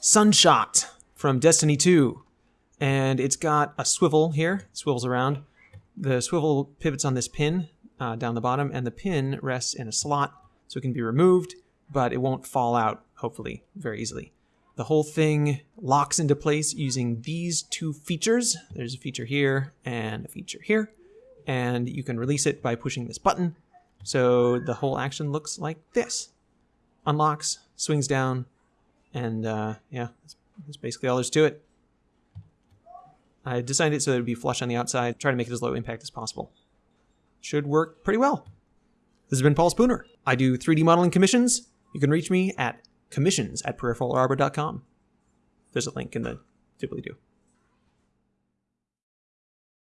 Sunshot from Destiny 2. And it's got a swivel here, swivels around. The swivel pivots on this pin uh, down the bottom, and the pin rests in a slot so it can be removed, but it won't fall out, hopefully, very easily. The whole thing locks into place using these two features. There's a feature here and a feature here. And you can release it by pushing this button. So the whole action looks like this. Unlocks, swings down, and uh, yeah, that's, that's basically all there's to it. I designed it so it would be flush on the outside, try to make it as low impact as possible. Should work pretty well. This has been Paul Spooner. I do 3D modeling commissions. You can reach me at commissions at peripheralarbor.com. There's a link in the doobly-doo.